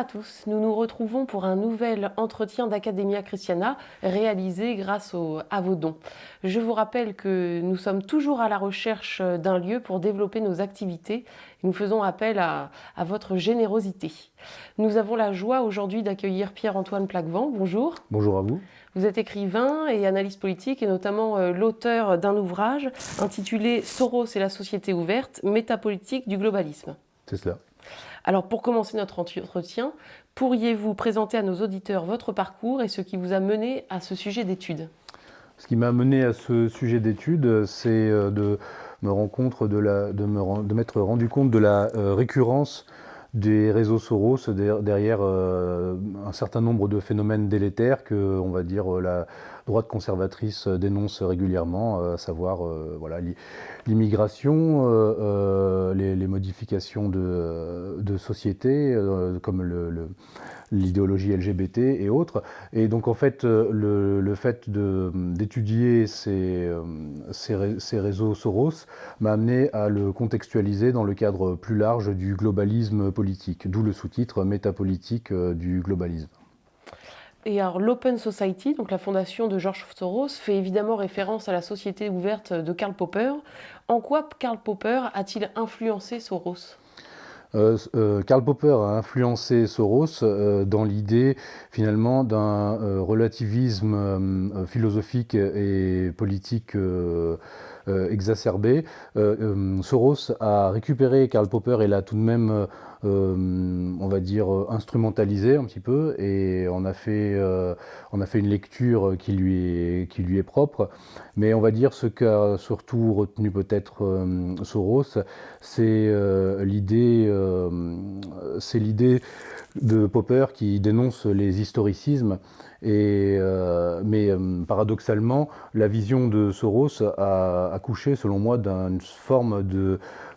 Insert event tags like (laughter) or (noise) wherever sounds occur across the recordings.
à tous, nous nous retrouvons pour un nouvel entretien d'Academia Christiana réalisé grâce à vos dons. Je vous rappelle que nous sommes toujours à la recherche d'un lieu pour développer nos activités. Nous faisons appel à, votre générosité. Nous avons la joie aujourd'hui d'accueillir Pierre-Antoine Plaquevent. Bonjour. Bonjour à vous. Vous êtes écrivain et analyste politique et notamment euh, l'auteur d'un ouvrage intitulé Soros et la société ouverte, métapolitique du globalisme. C'est cela. Alors pour commencer notre entretien, pourriez-vous présenter à nos auditeurs votre parcours et ce qui vous a mené à ce sujet d'étude Ce qui m'a mené à ce sujet d'étude, c'est euh, de me de, m'être rendu compte de la euh, récurrence des réseaux Soros derrière euh, un certain nombre de phénomènes délétères que, on va dire, la droite conservatrice dénonce régulièrement, euh, à savoir voilà, l'immigration, les, modifications de, société, comme l'idéologie LGBT et autres. Et donc en fait, euh, le, fait d'étudier ces, euh, ces, réseaux Soros m'a amené à le contextualiser dans le cadre plus large du globalisme politique, d'où le sous-titre métapolitique euh, du globalisme. Et alors l'Open Society, donc la fondation de George Soros, fait évidemment référence à la société ouverte de Karl Popper. En quoi Karl Popper a-t-il influencé Soros? Euh, euh, Karl Popper a influencé Soros euh, dans l'idée finalement d'un relativisme philosophique et politique exacerbé. Soros a récupéré Karl Popper et l'a tout de même euh, on va dire, euh, instrumentalisé un petit peu, et on a fait, euh, on a fait une lecture qui lui, est, qui lui est propre. Mais on va dire ce qu'a surtout retenu peut-être Soros, c'est l'idée, c'est l'idée de Popper qui dénonce les historicismes. Et, mais paradoxalement, la vision de Soros a accouché, selon moi, d'une forme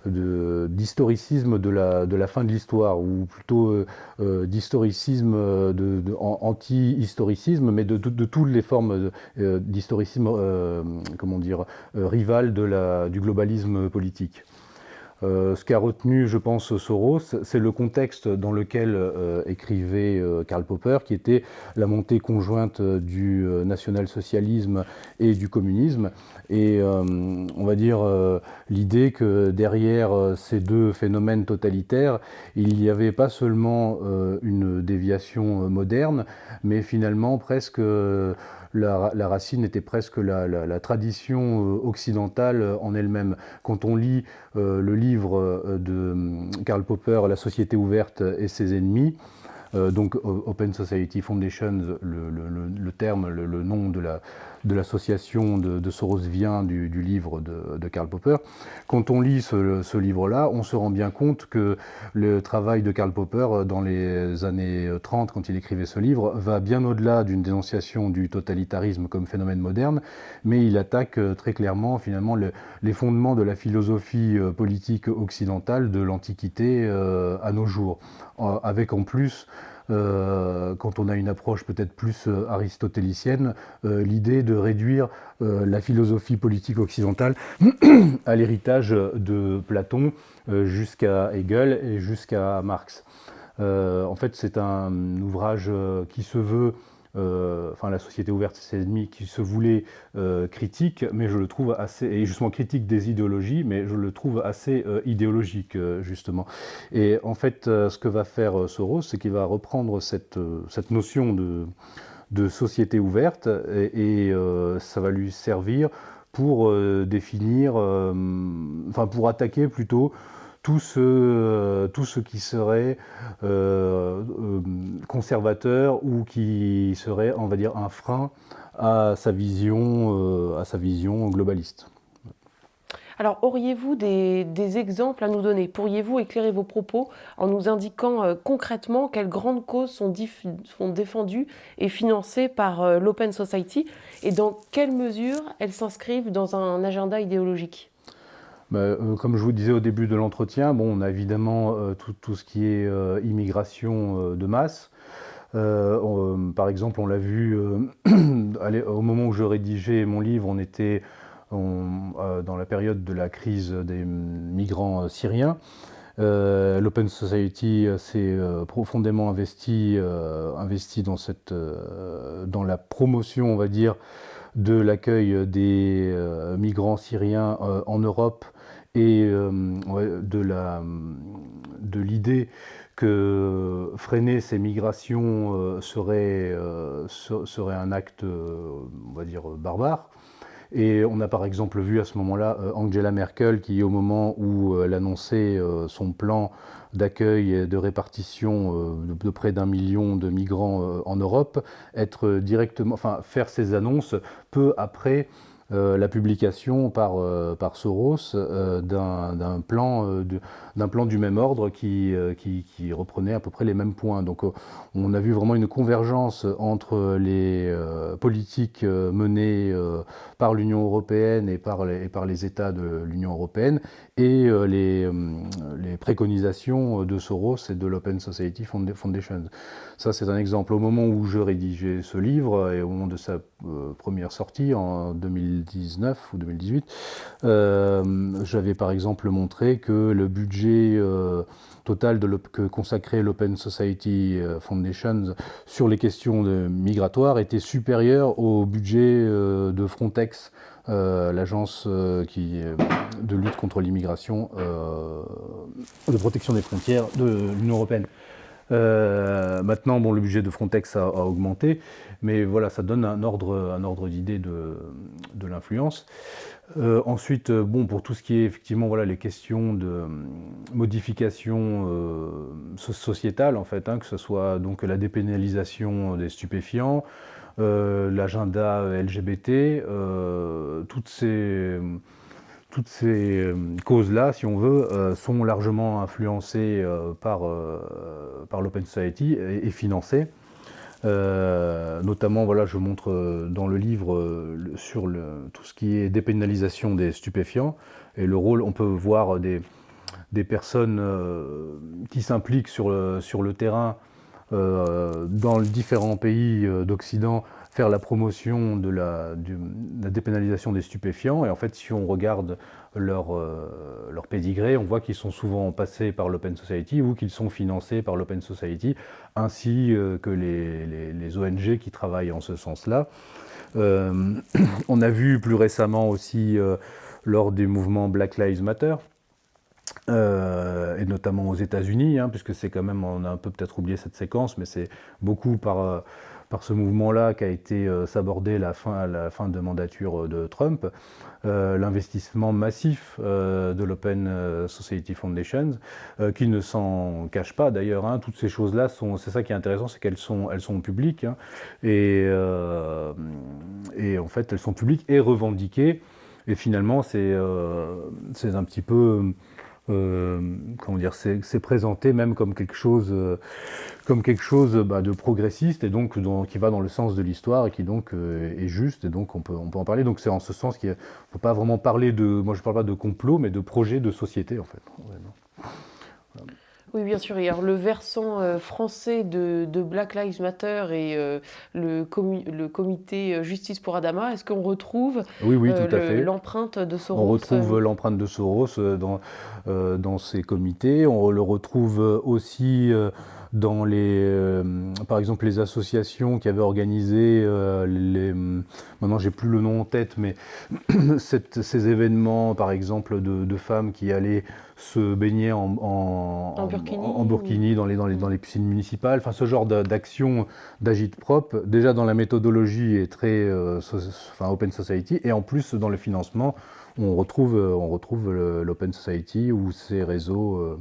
d'historicisme de, la, fin de l'histoire, ou plutôt euh, euh, d'historicisme, anti-historicisme, mais de, toutes les formes euh, d'historicisme, comment dire, rival de du globalisme politique. Euh, ce qu'a retenu, je pense, Soros, c'est le contexte dans lequel euh, écrivait euh, Karl Popper, qui était la montée conjointe du national-socialisme et du communisme. Et on va dire l'idée que derrière ces deux phénomènes totalitaires, il n'y avait pas seulement une déviation moderne, mais finalement presque la, racine était presque la, tradition euh, occidentale en elle-même. Quand on lit euh, le livre euh, de Karl Popper, La société ouverte et ses ennemis, euh, donc Open Society Foundation, le, terme, le, nom de l'association de, Soros vient du, livre de, Karl Popper. Quand on lit ce, livre-là, on se rend bien compte que le travail de Karl Popper euh, dans les années 30, quand il écrivait ce livre, va bien au-delà d'une dénonciation du totalitarisme comme phénomène moderne, mais il attaque euh, très clairement finalement les fondements de la philosophie politique occidentale de l'Antiquité à nos jours, avec en plus euh, quand on a une approche peut-être plus euh, aristotélicienne, euh, l'idée de réduire la philosophie politique occidentale (clears throat) à l'héritage de Platon jusqu'à Hegel et jusqu'à Marx. en fait, c'est un ouvrage qui se veut euh, enfin la société ouverte, ses ennemis, qui se voulait euh, critique, mais je le trouve assez, et justement critique des idéologies, mais je le trouve assez euh, idéologique, justement. Et en fait, ce que va faire Soros, c'est qu'il va reprendre cette, notion de, société ouverte, et ça va lui servir pour définir, enfin pour attaquer plutôt tout ce, euh, tout ce qui serait euh, euh, conservateur ou qui serait, on va dire, un frein à sa vision, à sa vision globaliste. Alors, auriez-vous des, exemples à nous donner? Pourriez-vous éclairer vos propos en nous indiquant concrètement quelles grandes causes sont, défendues et financées par l'Open Society? Et dans quelle mesure elles s'inscrivent dans un agenda idéologique? Comme je vous disais au début de l'entretien, bon, on a évidemment euh, tout, ce qui est euh, immigration de masse. par exemple, on l'a vu (clears throat) au moment où je rédigeais mon livre, on était dans la période de la crise des migrants syriens. L'Open Society s'est profondément investi, dans, dans la promotion, on va dire, de l'accueil des migrants syriens en Europe et de l'idée que freiner ces migrations euh, serait, euh, serait, un acte, euh, on va dire, barbare. Et on a par exemple vu à ce moment-là Angela Merkel qui, au moment où elle annonçait son plan d'accueil et de répartition de près d'un million de migrants en Europe, être directement, enfin, faire ces annonces peu après euh, la publication par, euh, Soros euh, d'un plan, du même ordre qui, reprenait à peu près les mêmes points. Donc on a vu vraiment une convergence entre les politiques menées par l'Union européenne et par les, États de l'Union européenne et les, les, préconisations de Soros et de l'Open Society Foundation. Ça, c'est un exemple. Au moment où je rédigeais ce livre et au moment de sa première sortie en 2010, 2019 ou 2018, euh, j'avais par exemple montré que le budget euh, total de que consacrait l'Open Society euh, Foundation sur les questions migratoires était supérieur au budget de Frontex, l'agence de lutte contre l'immigration, de protection des frontières de l'Union européenne. maintenant, bon, le budget de Frontex a augmenté, mais voilà, ça donne un ordre, un ordre d'idée de, l'influence. Euh, ensuite, euh, bon, pour tout ce qui est effectivement voilà, les questions de euh, modification sociétale, en fait, hein, que ce soit donc la dépénalisation des stupéfiants, l'agenda LGBT, toutes ces, toutes ces causes-là, si on veut, sont largement influencées par, par l'Open Society et financées. Euh, notamment, voilà, je montre euh, dans le livre euh, sur tout ce qui est dépénalisation des stupéfiants et le rôle, on peut voir des, des personnes qui s'impliquent sur le, terrain dans différents pays d'Occident faire la promotion de la, dépénalisation des stupéfiants. Et en fait, si on regarde leur, euh, leur pédigré, on voit qu'ils sont souvent passés par l'Open Society ou qu'ils sont financés par l'Open Society, ainsi euh, que les, les, ONG qui travaillent en ce sens-là. Euh, (clears throat) on a vu plus récemment aussi, lors du mouvement Black Lives Matter, et notamment aux États-Unis, hein, puisque c'est quand même, on a un peu peut-être oublié cette séquence, mais c'est beaucoup par par ce mouvement-là qui a été euh, s'aborder la fin, la fin de mandature euh, de Trump, euh, l'investissement massif de l'Open Society Foundation, qui ne s'en cache pas d'ailleurs. Hein. toutes ces choses-là, c'est ça qui est intéressant, c'est qu'elles sont, elles sont publiques, hein. et, et en fait elles sont publiques et revendiquées, et finalement c'est un petit peu euh, comment dire, c'est présenté même comme quelque chose, euh, comme quelque chose bah, de progressiste et donc qui va dans le sens de l'histoire et qui donc euh, est juste et donc on peut, on peut en parler. Donc c'est en ce sens qu'il ne faut pas vraiment parler de, moi je parle pas de complot, mais de projet de société en fait. Oui, bien sûr. alors, le versant euh, français de, Black Lives Matter et euh, le, le, comité euh, Justice pour Adama, est-ce qu'on retrouve oui, oui, l'empreinte de Soros On retrouve l'empreinte de Soros dans, dans ces comités. On le retrouve aussi dans les, par exemple, les associations qui avaient organisé les, maintenant j'ai plus le nom en tête, mais (clears throat) ces événements, par exemple, de, femmes qui allaient se baigner en, en, burkini, dans, les, dans, les, dans les piscines municipales, enfin ce genre d'action d'agite propre, déjà dans la méthodologie est très euh, enfin, open society, et en plus dans le financement, on retrouve, on retrouve l'open society ou ces réseaux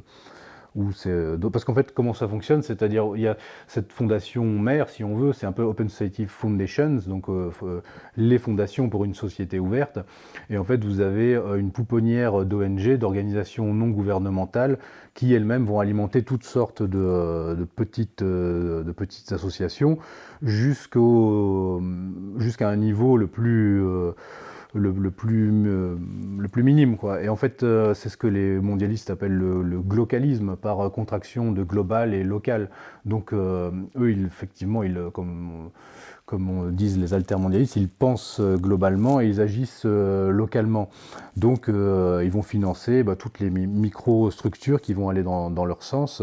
euh, parce qu'en fait, comment ça fonctionne C'est-à-dire, il y a cette fondation mère, si on veut, c'est un peu Open Society Foundations, donc euh, euh, les fondations pour une société ouverte. Et en fait, vous avez une pouponnière d'ONG, d'organisations non gouvernementales, qui elles-mêmes vont alimenter toutes sortes de, petites, de petites associations jusqu'à un niveau le plus le, plus, euh, le plus minime. Quoi. Et en fait, euh, c'est ce que les mondialistes appellent le, le, glocalisme, par contraction de global et local. Donc, euh, eux, effectivement, ils, comme, comme on disent les altermondialistes, ils pensent globalement et ils agissent localement. Donc ils vont financer bah, toutes les micro-structures qui vont aller dans, leur sens,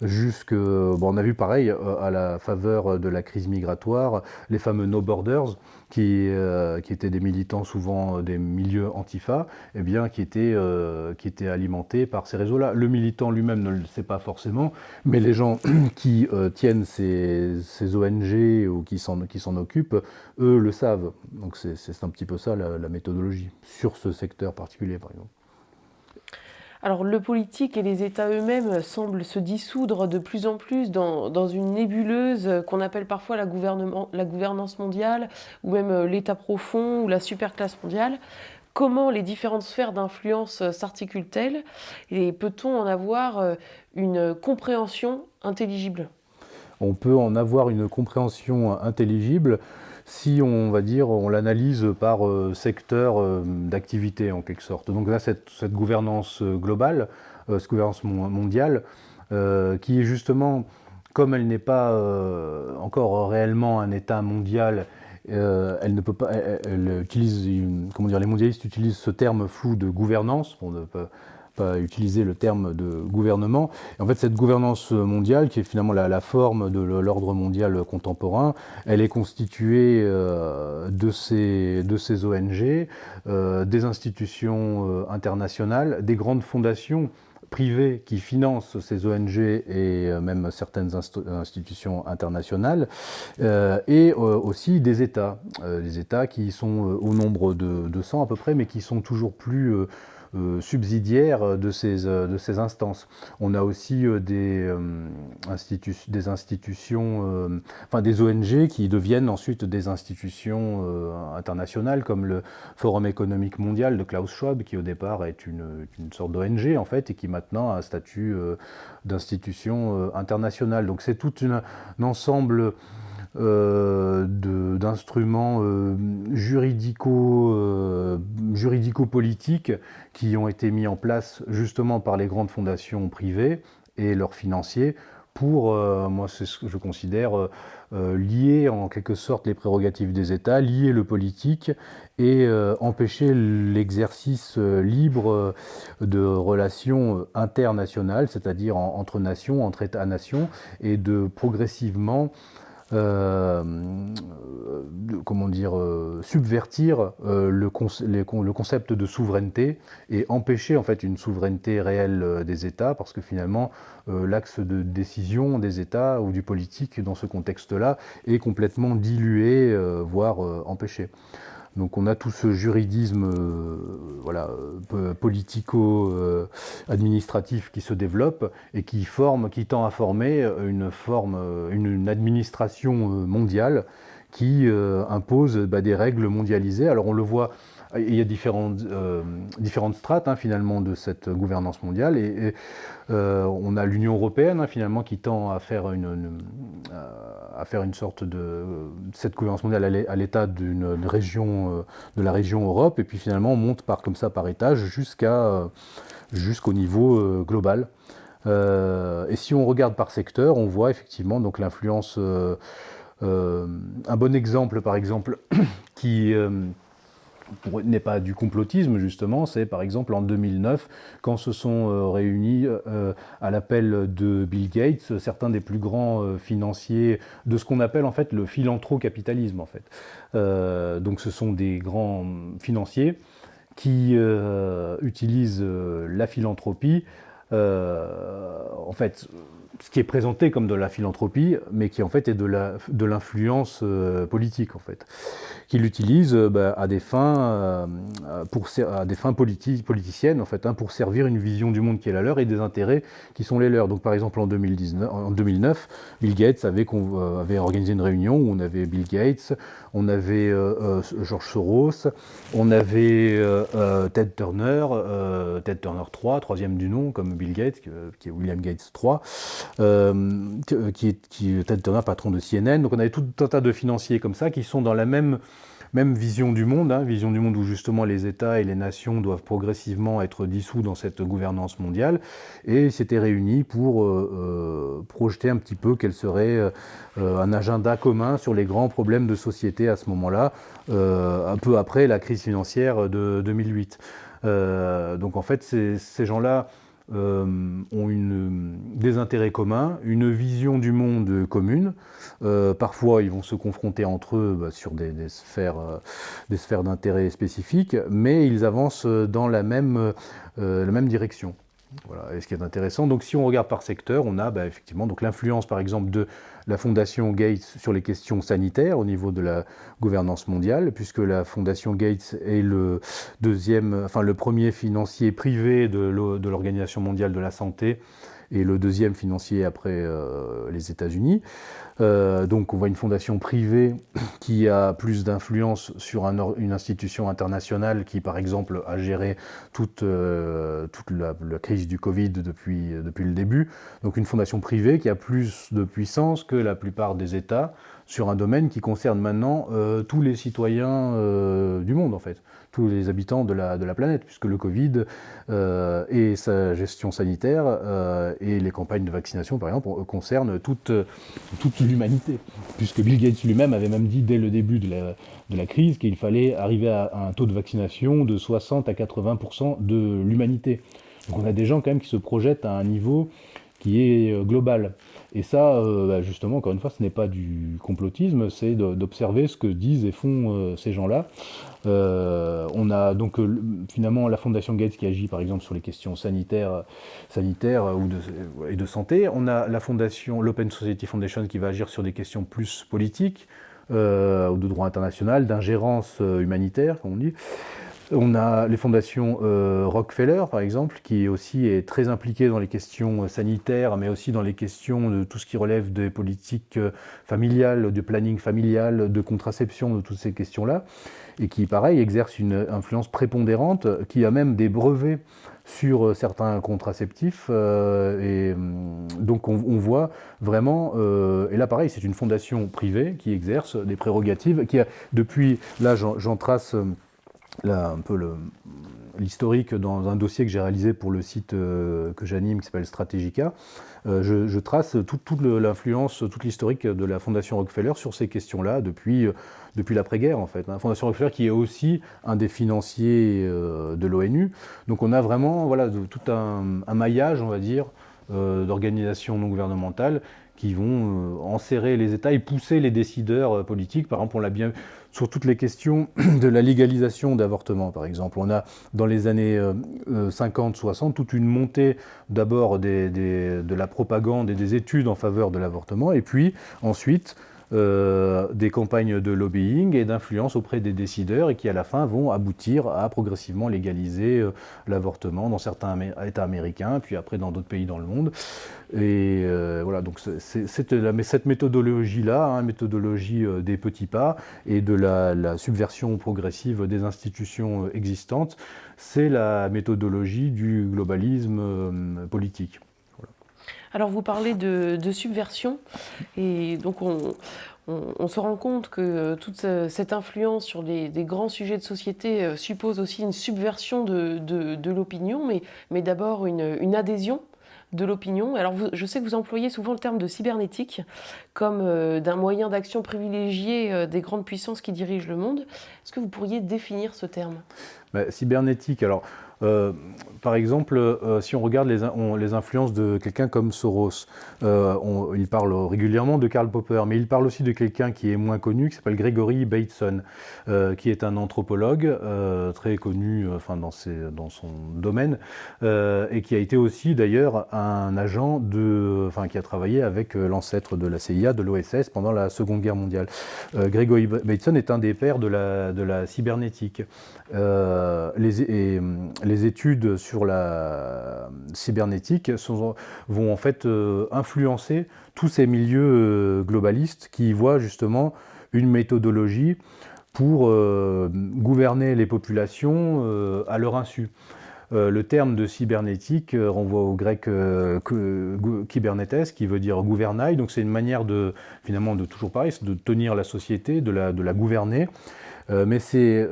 jusque, bon, on a vu pareil, à la faveur de la crise migratoire, les fameux No Borders, qui, étaient des militants souvent des milieux antifa, eh bien, qui, étaient, alimentés par ces réseaux-là. Le militant lui-même ne le sait pas forcément, mais les gens (clears throat) qui tiennent ces, ONG ou qui s'en occupent, eux le savent. Donc c'est un petit peu ça la méthodologie sur ce secteur particulier, par exemple. Alors le politique et les États eux-mêmes semblent se dissoudre de plus en plus dans, une nébuleuse qu'on appelle parfois la, la, gouvernance mondiale, ou même euh, l'État profond, ou la superclasse mondiale. Comment les différentes sphères d'influence s'articulent-elles? Et peut-on en avoir euh, une compréhension intelligible? On peut en avoir une compréhension intelligible si on va dire on l'analyse par euh, secteur euh, d'activité en quelque sorte. Donc là, cette, gouvernance euh, globale, cette gouvernance mondiale, qui est justement, comme elle n'est pas encore réellement un État mondial, elle ne peut pas, utilise, comment dire, les mondialistes utilisent ce terme flou de gouvernance, pas utiliser le terme de gouvernement. en fait, cette gouvernance mondiale, qui est finalement la, forme de l'ordre mondial contemporain, elle est constituée euh, de, ces, de ces ONG, euh, des institutions euh, internationales, des grandes fondations privées qui financent ces ONG et même certaines institutions internationales, et aussi des États, des États qui sont au nombre de 200 à peu près, mais qui sont toujours plus euh, subsidiaires de ces, euh, de ces instances. On a aussi euh, des, des institutions, enfin des ONG qui deviennent ensuite des institutions internationales comme le Forum économique mondial de Klaus Schwab qui au départ est une, une sorte d'ONG en fait et qui maintenant a un statut d'institution internationale. Donc c'est tout un ensemble euh, d'instruments euh, juridico, euh, juridico-politiques qui ont été mis en place justement par les grandes fondations privées et leurs financiers pour, moi c'est ce que je considère, lier en quelque sorte les prérogatives des États, lier le politique et empêcher l'exercice libre de relations internationales, c'est-à-dire entre nations, entre États-nations, et de progressivement comment dire, euh, subvertir euh, le, le, concept de souveraineté et empêcher en fait une souveraineté réelle des États, parce que finalement l'axe de décision des États ou du politique dans ce contexte-là est complètement dilué, voire empêché. Donc on a tout ce juridisme euh, voilà, politico-administratif qui se développe et qui, forme, qui tend à former une, forme, une, administration mondiale qui euh, impose bah, des règles mondialisées. Alors on le voit il y a différentes, euh, strates hein, finalement de cette gouvernance mondiale et, euh, on a l'Union européenne hein, finalement qui tend à faire une, à faire une sorte de cette gouvernance mondiale à l'état d'une région euh, de la région Europe et puis finalement on monte par comme ça par étage jusqu'à jusqu'au niveau global. et si on regarde par secteur, on voit effectivement donc l'influence. un bon exemple, par exemple, (clears throat) qui n'est pas du complotisme justement, c'est par exemple en 2009 quand se sont euh, réunis euh, à l'appel de Bill Gates certains des plus grands euh, financiers de ce qu'on appelle en fait le philanthrocapitalisme en fait. donc ce sont des grands financiers qui utilisent la philanthropie en fait ce qui est présenté comme de la philanthropie, mais qui en fait est de l'influence euh, politique en fait, qu'il utilise euh, bah, à des fins, euh, pour, à des fins politiciennes en fait, hein, pour servir une vision du monde qui est la leur et des intérêts qui sont les leurs. Donc par exemple en, 2019, en 2009, Bill Gates avait, avait, organisé une réunion où on avait Bill Gates, on avait George Soros, on avait Ted Turner, Ted Turner 3, troisième du nom comme Bill Gates, qui est William Gates 3. Euh, qui est, Ted Turner, patron de CNN. Donc on avait tout un tas de financiers comme ça qui sont dans la même même vision du monde, hein, vision du monde où justement les États et les nations doivent progressivement être dissous dans cette gouvernance mondiale, et s'étaient réunis pour projeter un petit peu quel serait un agenda commun sur les grands problèmes de société à ce moment-là, un peu après la crise financière de 2008. donc en fait, ces gens-là euh, ont des intérêts communs, une vision du monde commune. Euh, parfois, ils vont se confronter entre eux bah, sur des, sphères, euh, d'intérêt spécifiques, mais ils avancent dans la même direction. Voilà. Et ce qui est intéressant, donc si on regarde par secteur, on a bah, effectivement l'influence par exemple de la Fondation Gates sur les questions sanitaires au niveau de la gouvernance mondiale, puisque la Fondation Gates est le premier financier privé de l'Organisation mondiale de la santé et le deuxième financier après euh, les États-Unis. Euh, donc on voit une fondation privée (coughs) qui a plus d'influence sur une institution internationale qui, par exemple, a géré toute, euh, la, crise du Covid depuis, depuis le début. Donc une fondation privée qui a plus de puissance que la plupart des États sur un domaine qui concerne maintenant tous les citoyens du monde, en fait tous les habitants de la, planète, puisque le Covid euh, et sa gestion sanitaire euh, et les campagnes de vaccination, par exemple, concernent toute, l'humanité. Puisque Bill Gates lui-même avait même dit dès le début de la, crise qu'il fallait arriver à, un taux de vaccination de 60 à 80% de l'humanité. Donc on a des gens quand même qui se projettent à un niveau qui est euh, global. Et ça, euh, bah, justement, encore une fois, ce n'est pas du complotisme, c'est d'observer ce que disent et font euh, ces gens-là. On a donc finalement la Fondation Gates qui agit par exemple sur les questions sanitaires, sanitaires ou de, et de santé. On a la fondation, l'Open Society Foundation qui va agir sur des questions plus politiques, ou de droit international, d'ingérence humanitaire, comme on dit. On a les fondations euh, Rockefeller, par exemple, qui aussi est très impliquée dans les questions euh, sanitaires, mais aussi dans les questions de tout ce qui relève des politiques euh, familiales, du planning familial, de contraception, de toutes ces questions-là, et qui, pareil, exerce une influence prépondérante, qui a même des brevets sur certains contraceptifs. et hum, donc on, voit vraiment, et là pareil, c'est une fondation privée qui exerce des prérogatives, qui a depuis, là j'en trace là, un peu l'historique dans un dossier que j'ai réalisé pour le site euh, que j'anime qui s'appelle Strategica. Euh, je, trace toute l'influence, toute l'historique de la Fondation Rockefeller sur ces questions-là depuis, euh, depuis l'après-guerre en fait. Hein. Fondation Rockefeller qui est aussi un des financiers de l'ONU. Donc on a vraiment voilà, tout un, maillage, on va dire, d'organisations non gouvernementales qui vont enserrer les États et pousser les décideurs politiques. Par exemple, on l'a bien sur toutes les questions (clears throat) de la légalisation d'avortement, par exemple. On a, dans les années 50-60, euh, euh, toute une montée d'abord de la propagande et des études en faveur de l'avortement, et puis ensuite euh, des campagnes de lobbying et d'influence auprès des décideurs et qui à la fin vont aboutir à progressivement légaliser euh, l'avortement dans certains États américains, puis après dans d'autres pays dans le monde. Et euh, voilà, donc cette méthodologie-là, hein, méthodologie des petits pas et de la, subversion progressive des institutions existantes, c'est la méthodologie du globalisme politique. Alors vous parlez de, subversion et donc on, se rend compte que euh, toute cette influence sur des, grands sujets de société euh, suppose aussi une subversion de, l'opinion, mais, d'abord une, adhésion de l'opinion. Alors je sais que vous employez souvent le terme de cybernétique comme euh, d'un moyen d'action privilégié des grandes puissances qui dirigent le monde. Est-ce que vous pourriez définir ce terme? Cybernétique, alors euh, par exemple, euh, si on regarde les, influences de quelqu'un comme Soros, euh, il parle régulièrement de Karl Popper, mais il parle aussi de quelqu'un qui est moins connu, qui s'appelle Gregory Bateson, qui est un anthropologue très connu enfin, dans, son domaine, et qui a été aussi d'ailleurs un agent de, enfin, qui a travaillé avec l'ancêtre de la CIA, de l'OSS, pendant la Seconde Guerre mondiale. Gregory Bateson est un des pères de la cybernétique. Les, et, les études sur la cybernétique vont en fait euh, influencer tous ces milieux euh, globalistes qui voient justement une méthodologie pour euh, gouverner les populations à leur insu. le terme de cybernétique renvoie au grec kybernetes, qui veut dire gouvernail. Donc c'est une manière de, finalement, de toujours pareil, de tenir la société, de la gouverner. Mais c'est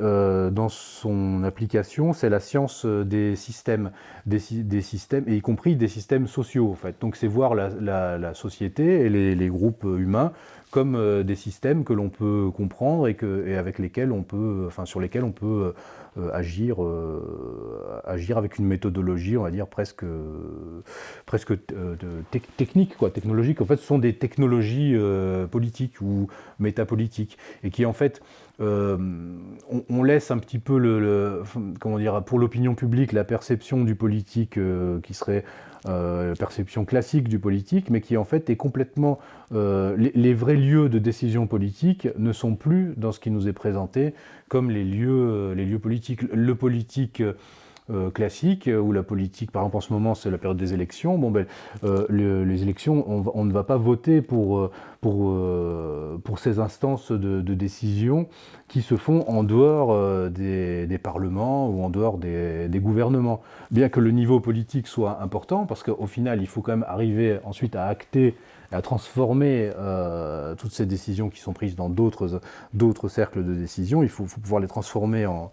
dans son application, c'est la science des systèmes, des, systèmes, et y compris des systèmes sociaux en fait. Donc c'est voir la, société et les, groupes humains comme des systèmes que l'on peut comprendre et, avec lesquels on peut, enfin sur lesquels on peut euh, agir, euh, agir avec une méthodologie, on va dire, presque, presque euh, technique, quoi, technologique. En fait, ce sont des technologies politiques ou métapolitiques, et qui, en fait, on, laisse un petit peu le, comment dire, pour l'opinion publique la perception du politique qui serait la perception classique du politique, mais qui en fait est complètement... les, vrais lieux de décision politique ne sont plus dans ce qui nous est présenté comme les lieux, les lieux politiques. Le politique euh, classique, ou la politique, par exemple en ce moment c'est la période des élections, bon, ben, euh, les élections, on, ne va pas voter pour, euh, pour, pour ces instances de, décision qui se font en dehors des, parlements ou en dehors des, des, gouvernements. Bien que le niveau politique soit important, parce qu'au final il faut quand même arriver ensuite à acter à transformer toutes ces décisions qui sont prises dans d'autres cercles de décision, il faut, faut pouvoir les transformer en,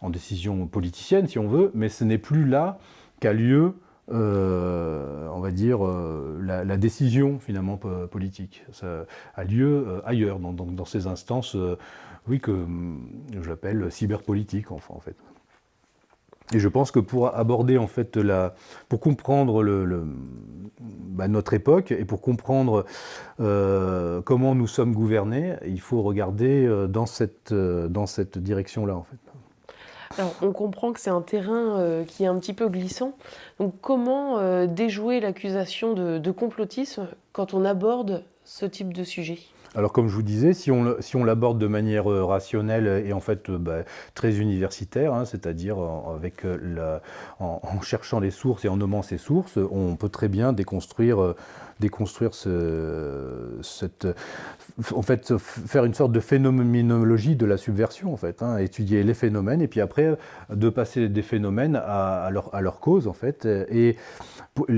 en décision politicienne, si on veut, mais ce n'est plus là qu'a lieu, euh, on va dire, euh, la, décision finalement politique. Ça a lieu euh, ailleurs, dans, ces instances, oui, que je l'appelle cyberpolitique, enfin, en fait. Et je pense que pour aborder, en fait, la, pour comprendre bah, notre époque et pour comprendre comment nous sommes gouvernés, il faut regarder dans cette, dans cette direction-là, en fait on comprend que c'est un terrain euh, qui est un petit peu glissant. Donc, comment euh, déjouer l'accusation de, complotisme quand on aborde ce type de sujet? Alors comme je vous disais, si on, si on l'aborde de manière euh, rationnelle et en fait bah, très universitaire, hein, c'est-à-dire en, cherchant les sources et en nommant ces sources, on peut très bien déconstruire déconstruire cette, en fait, faire une sorte de phénoménologie de la subversion, en fait, hein, étudier les phénomènes et puis après de passer des phénomènes à, leur, à leur, cause, en fait. Et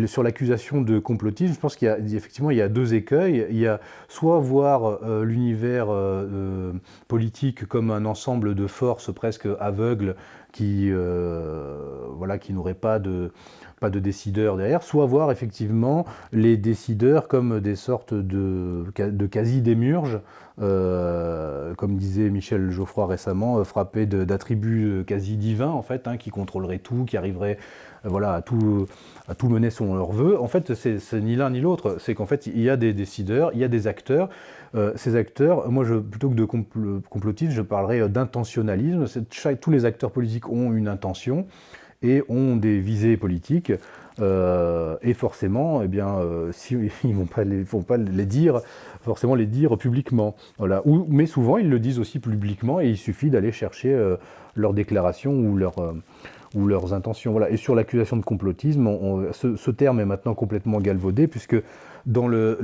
sur l'accusation de complotisme, je pense qu'il y il y a deux écueils. Il y a soit voir euh, l'univers euh, euh, politique comme un ensemble de forces presque aveugles qui, voilà, qui n'auraient pas de pas de décideurs derrière, soit voir effectivement les décideurs comme des sortes de, de quasi-démurges, euh, comme disait Michel Geoffroy récemment, euh, frappés d'attributs euh, quasi divins, en fait, hein, qui contrôleraient tout, qui arriveraient voilà, à, tout, à tout mener selon leur vœu. En fait, c'est ni l'un ni l'autre, c'est qu'en fait, il y a des décideurs, il y a des acteurs. ces acteurs, moi, plutôt que de complotisme, je parlerais d'intentionnalisme. Tous les acteurs politiques ont une intention et ont des visées politiques. Euh, et forcément, eh bien, euh, si, (laughs) ils ne vont pas, les, vont pas les dire, forcément les dire publiquement. Voilà. Ou, mais souvent, ils le disent aussi publiquement et il suffit d'aller chercher euh, leurs déclarations ou, leur, ou leurs intentions. Voilà. Et sur l'accusation de complotisme, ce, ce, terme est maintenant complètement galvaudé puisque dans le,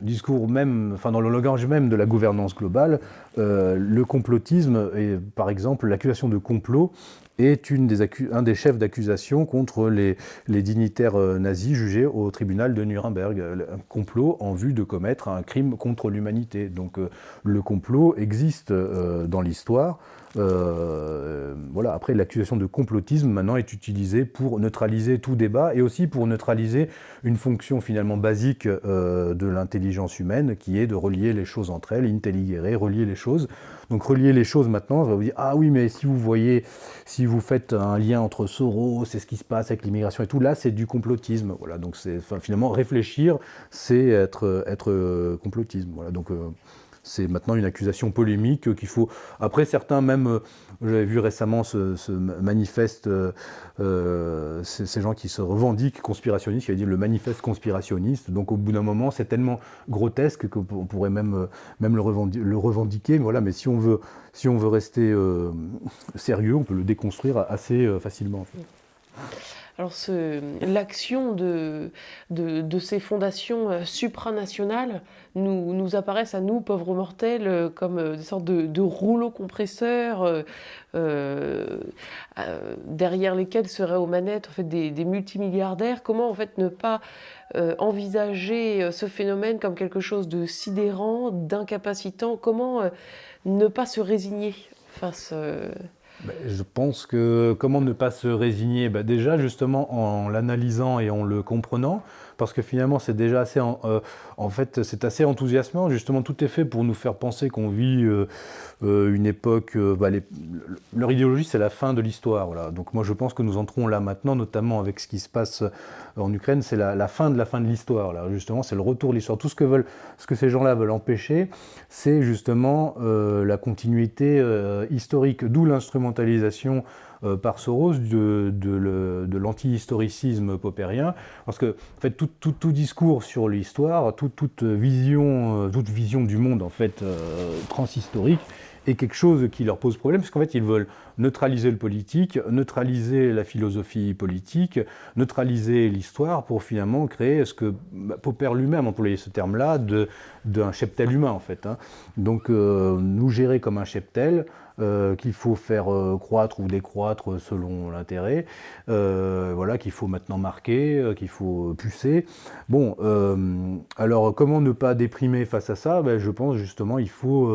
discours même, enfin dans le langage même de la gouvernance globale, le complotisme et par exemple l'accusation de complot est un des chefs d'accusation contre les, dignitaires euh, nazis jugés au tribunal de Nuremberg. Un complot en vue de commettre un crime contre l'humanité. Donc euh, le complot existe euh, dans l'histoire. Voilà. Après, l'accusation de complotisme maintenant est utilisée pour neutraliser tout débat et aussi pour neutraliser une fonction finalement basique de l'intelligence humaine qui est de relier les choses entre elles, intelligere, relier les choses. Donc relier les choses maintenant, je vais vous dire, ah oui, mais si vous voyez, si vous faites un lien entre Soros, c'est ce qui se passe avec l'immigration et tout, là c'est du complotisme. Voilà, donc c'est finalement réfléchir, c'est être, être complotisme. Voilà, donc euh, c'est maintenant une accusation polémique qu'il faut... Après, certains même, euh, j'avais vu récemment ce, manifeste, euh, euh, ces gens qui se revendiquent conspirationnistes, qui avaient dit le manifeste conspirationniste. Donc au bout d'un moment, c'est tellement grotesque qu'on pourrait même, même le, revendiquer. Mais voilà, mais si on veut, si on veut rester sérieux, on peut le déconstruire assez facilement. Alors l'action de, de, ces fondations euh, supranationales nous, apparaissent à nous, pauvres mortels, euh, comme euh, des sortes de, rouleaux compresseurs derrière lesquels seraient aux manettes en fait, des, multimilliardaires. Comment en fait ne pas envisager ce phénomène comme quelque chose de sidérant, d'incapacitant? Comment ne pas se résigner face... Ben, je pense que comment ne pas se résigner? Ben, Déjà, justement, en l'analysant et en le comprenant, parce que finalement, c'est déjà assez, en, euh, fait, c'est assez enthousiasmant. Justement, tout est fait pour nous faire penser qu'on vit euh, euh, une époque. Bah, leur idéologie, c'est la fin de l'histoire. Voilà. Donc, moi, je pense que nous entrons là maintenant, notamment avec ce qui se passe en Ukraine, c'est la, fin de la fin de l'histoire. Là, justement, c'est le retour de l'histoire. Tout ce que veulent, ce que ces gens-là veulent empêcher, c'est justement la continuité historique, d'où l'instrument euh, par Soros de, de, l'anti-historicisme popérien, parce que en fait, tout, discours sur l'histoire, toute, vision, euh, toute vision du monde en fait euh, transhistorique est quelque chose qui leur pose problème, parce qu'en fait, ils veulent neutraliser le politique, neutraliser la philosophie politique, neutraliser l'histoire pour finalement créer ce que bah, Popper lui-même employait ce terme-là d'un cheptel humain, en fait. Hein. Donc, nous gérer comme un cheptel, euh, qu'il faut faire euh, croître ou décroître selon l'intérêt, euh, voilà, qu'il faut maintenant marquer, qu'il faut pucer. Bon, alors comment ne pas déprimer face à ça? Ben, Je pense justement il faut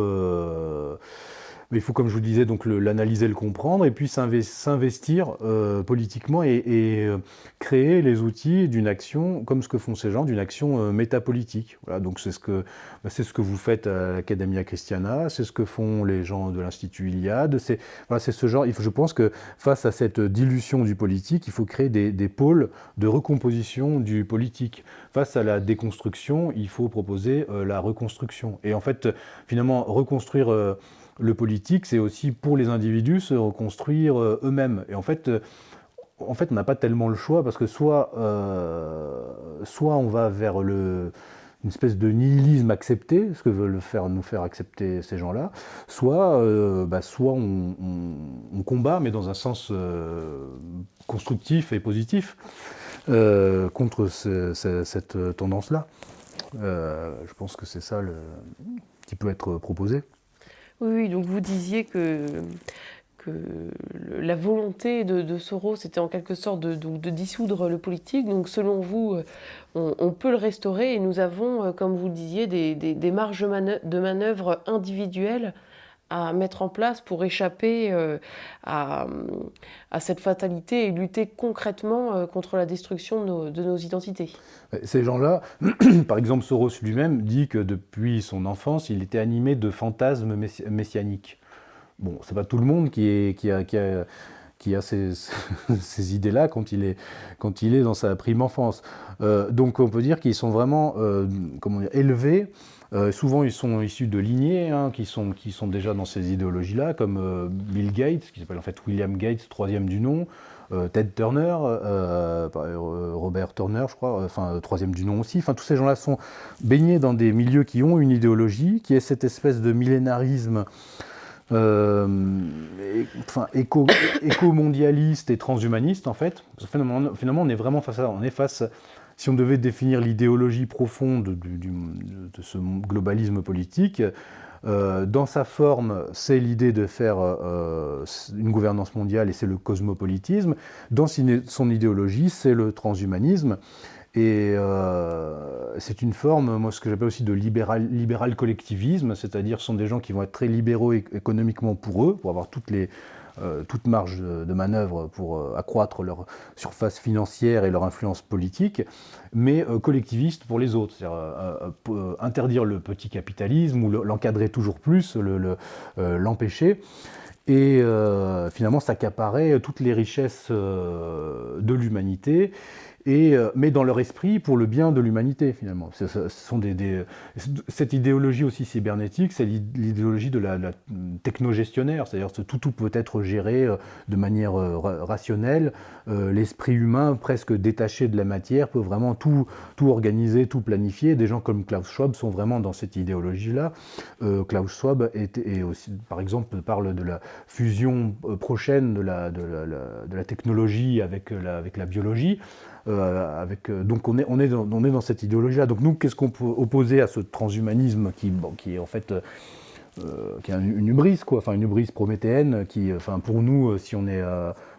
il faut, comme je vous disais, donc l'analyser, le, comprendre, et puis s'investir euh, politiquement et, euh, créer les outils d'une action, comme ce que font ces gens, d'une action euh, métapolitique. Voilà, donc c'est ce que bah, ce que vous faites à l'Academia Christiana, c'est ce que font les gens de l'Institut Iliade. C'est voilà, ce genre. Il faut, je pense que face à cette dilution du politique, il faut créer des, des pôles de recomposition du politique. Face à la déconstruction, il faut proposer la reconstruction. Et en fait, finalement, reconstruire le politique, c'est aussi pour les individus se reconstruire euh, eux-mêmes. Et en fait, euh, en fait on n'a pas tellement le choix parce que soit, euh, soit on va vers une espèce de nihilisme accepté, ce que veulent faire, nous faire accepter ces gens-là, soit, bah, soit on, combat, mais dans un sens constructif et positif, contre cette tendance-là. je pense que c'est ça qui peut être proposé. Oui, donc vous disiez que, la volonté de, Soros était en quelque sorte de, dissoudre le politique. Donc selon vous, euh, on, peut le restaurer et nous avons, euh, comme vous le disiez, des, des, marges de manœuvre individuelles à mettre en place pour échapper euh, à, à, cette fatalité et lutter concrètement contre la destruction de nos, de nos identités. Ces gens-là, (clears throat) par exemple Soros lui-même dit que depuis son enfance, il était animé de fantasmes messianiques. Bon, c'est pas tout le monde qui, a, qui a, qui a ces, (laughs) ces idées-là quand, il est, quand il est dans sa prime enfance. Euh, donc on peut dire qu'ils sont vraiment euh, comment dire, élevés. Euh, souvent, ils sont issus de lignées hein, qui, sont, déjà dans ces idéologies-là, comme Bill Gates, qui s'appelle en fait William Gates, troisième du nom, euh, Ted Turner, euh, euh, Robert Turner, je crois, enfin troisième du nom aussi. Enfin, tous ces gens-là sont baignés dans des milieux qui ont une idéologie, qui est cette espèce de millénarisme. enfin, éco, mondialiste et transhumaniste en fait. Finalement, on est vraiment face à. On face, si on devait définir l'idéologie profonde de ce globalisme politique, euh, dans sa forme, c'est l'idée de faire euh, une gouvernance mondiale et c'est le cosmopolitisme. Dans son idéologie, c'est le transhumanisme. Et euh, c'est une forme, moi, ce que j'appelle aussi de libéral, libéral collectivisme, c'est-à-dire ce sont des gens qui vont être très libéraux économiquement pour eux, pour avoir toutes les, euh, toute marge de, manœuvre pour euh, accroître leur surface financière et leur influence politique, mais euh, collectiviste pour les autres, c'est-à-dire interdire le petit capitalisme ou l'encadrer toujours plus, l'empêcher. et finalement s'accaparer toutes les richesses de l'humanité euh, mais dans leur esprit pour le bien de l'humanité finalement. Ce, cette idéologie aussi cybernétique, c'est l'idéologie de la, la technogestionnaire, c'est-à-dire que tout, peut être géré euh, de manière euh, rationnelle. L'esprit humain, presque détaché de la matière, peut vraiment tout, organiser, tout planifier. Des gens comme Klaus Schwab sont vraiment dans cette idéologie-là. Klaus Schwab par exemple, parle de la fusion prochaine de la, technologie avec la biologie. Euh, euh, donc on est, dans, cette idéologie-là. Donc nous, qu'est-ce qu'on peut opposer à ce transhumanisme qui, est en fait... Euh, qui est une hubris, quoi, enfin une hubris prométhéenne, qui, enfin pour nous, si on est